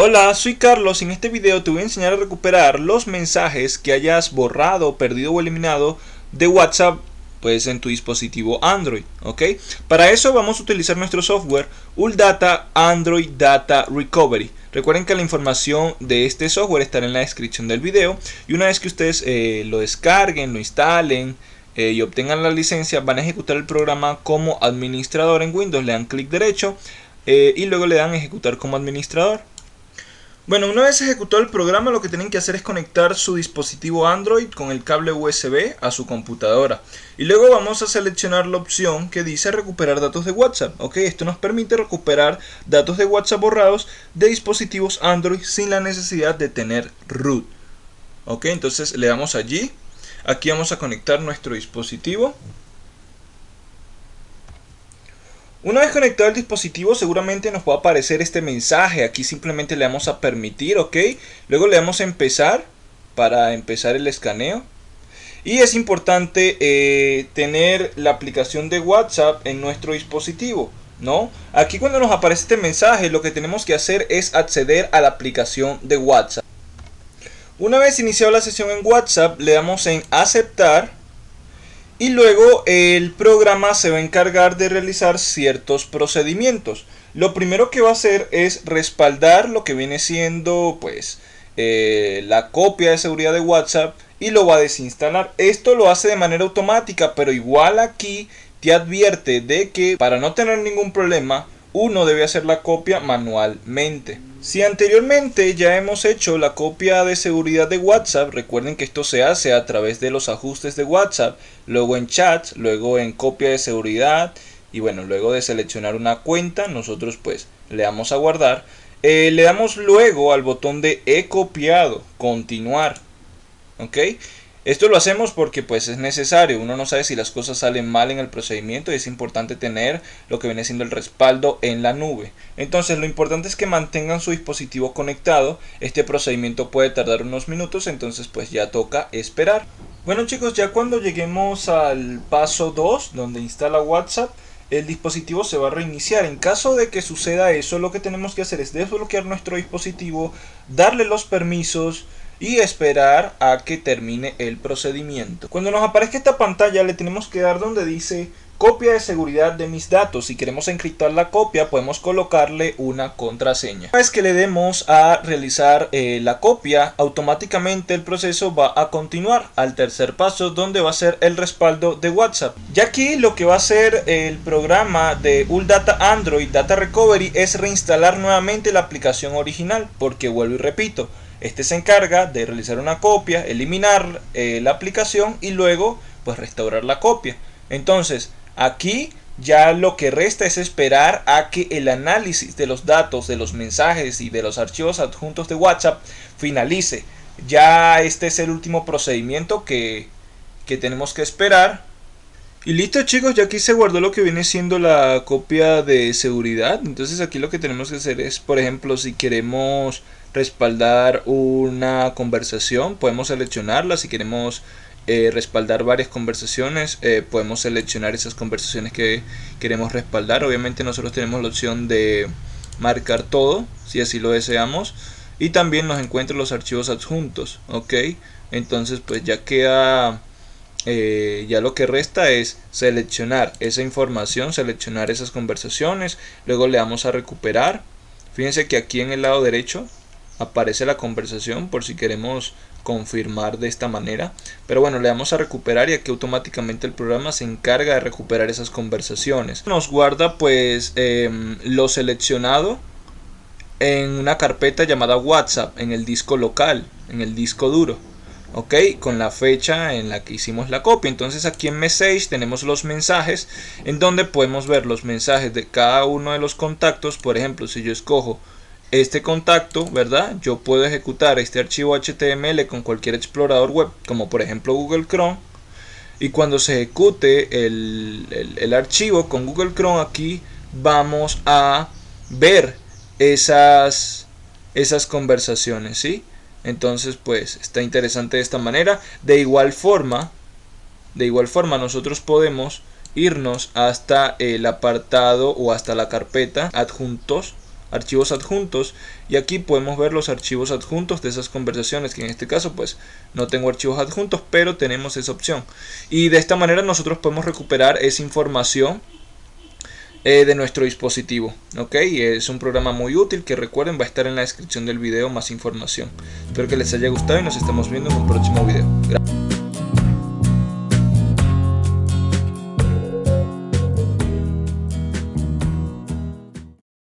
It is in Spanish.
Hola, soy Carlos en este video te voy a enseñar a recuperar los mensajes que hayas borrado, perdido o eliminado de WhatsApp pues en tu dispositivo Android, ¿ok? Para eso vamos a utilizar nuestro software ULDATA Android Data Recovery. Recuerden que la información de este software estará en la descripción del video y una vez que ustedes eh, lo descarguen, lo instalen eh, y obtengan la licencia van a ejecutar el programa como administrador en Windows, le dan clic derecho eh, y luego le dan ejecutar como administrador. Bueno, una vez ejecutado el programa lo que tienen que hacer es conectar su dispositivo Android con el cable USB a su computadora. Y luego vamos a seleccionar la opción que dice recuperar datos de WhatsApp. Ok, esto nos permite recuperar datos de WhatsApp borrados de dispositivos Android sin la necesidad de tener root. Ok, entonces le damos allí. Aquí vamos a conectar nuestro dispositivo. Una vez conectado el dispositivo seguramente nos va a aparecer este mensaje. Aquí simplemente le damos a permitir, ok. Luego le damos a empezar para empezar el escaneo. Y es importante eh, tener la aplicación de WhatsApp en nuestro dispositivo. ¿no? Aquí cuando nos aparece este mensaje lo que tenemos que hacer es acceder a la aplicación de WhatsApp. Una vez iniciado la sesión en WhatsApp le damos en aceptar y luego el programa se va a encargar de realizar ciertos procedimientos. Lo primero que va a hacer es respaldar lo que viene siendo pues eh, la copia de seguridad de WhatsApp y lo va a desinstalar. Esto lo hace de manera automática, pero igual aquí te advierte de que para no tener ningún problema uno debe hacer la copia manualmente. Si anteriormente ya hemos hecho la copia de seguridad de WhatsApp, recuerden que esto se hace a través de los ajustes de WhatsApp, luego en chat, luego en copia de seguridad y bueno, luego de seleccionar una cuenta, nosotros pues le damos a guardar. Eh, le damos luego al botón de he copiado, continuar, ¿ok? Esto lo hacemos porque pues es necesario, uno no sabe si las cosas salen mal en el procedimiento y es importante tener lo que viene siendo el respaldo en la nube. Entonces lo importante es que mantengan su dispositivo conectado, este procedimiento puede tardar unos minutos, entonces pues ya toca esperar. Bueno chicos, ya cuando lleguemos al paso 2, donde instala WhatsApp, el dispositivo se va a reiniciar. En caso de que suceda eso, lo que tenemos que hacer es desbloquear nuestro dispositivo, darle los permisos, y esperar a que termine el procedimiento. Cuando nos aparezca esta pantalla le tenemos que dar donde dice copia de seguridad de mis datos. Si queremos encriptar la copia podemos colocarle una contraseña. Una vez que le demos a realizar eh, la copia, automáticamente el proceso va a continuar al tercer paso donde va a ser el respaldo de WhatsApp. Ya aquí lo que va a hacer el programa de ULDATA Android Data Recovery es reinstalar nuevamente la aplicación original porque vuelvo y repito este se encarga de realizar una copia, eliminar eh, la aplicación y luego pues restaurar la copia. Entonces aquí ya lo que resta es esperar a que el análisis de los datos, de los mensajes y de los archivos adjuntos de WhatsApp finalice. Ya este es el último procedimiento que, que tenemos que esperar. Y listo chicos, ya aquí se guardó lo que viene siendo la copia de seguridad. Entonces aquí lo que tenemos que hacer es, por ejemplo, si queremos respaldar una conversación, podemos seleccionarla. Si queremos eh, respaldar varias conversaciones, eh, podemos seleccionar esas conversaciones que queremos respaldar. Obviamente nosotros tenemos la opción de marcar todo, si así lo deseamos. Y también nos encuentra los archivos adjuntos, ok. Entonces pues ya queda... Eh, ya lo que resta es seleccionar esa información, seleccionar esas conversaciones, luego le damos a recuperar. Fíjense que aquí en el lado derecho aparece la conversación por si queremos confirmar de esta manera. Pero bueno le damos a recuperar y aquí automáticamente el programa se encarga de recuperar esas conversaciones. Nos guarda pues em, lo seleccionado en una carpeta llamada whatsapp en el disco local en el disco duro ok con la fecha en la que hicimos la copia. Entonces aquí en message tenemos los mensajes en donde podemos ver los mensajes de cada uno de los contactos. Por ejemplo si yo escojo este contacto, ¿verdad? Yo puedo ejecutar este archivo HTML con cualquier explorador web, como por ejemplo Google Chrome. Y cuando se ejecute el, archivo con Google Chrome aquí, vamos a ver esas, esas conversaciones, ¿sí? Entonces, pues, está interesante de esta manera. De igual forma, de igual forma nosotros podemos irnos hasta el apartado o hasta la carpeta adjuntos archivos adjuntos y aquí podemos ver los archivos adjuntos de esas conversaciones que en este caso pues no tengo archivos adjuntos pero tenemos esa opción. Y de esta manera nosotros podemos recuperar esa información eh, de nuestro dispositivo ok es un programa muy útil que recuerden va a estar en la descripción del video más información. Espero que les haya gustado y nos estamos viendo en un próximo video.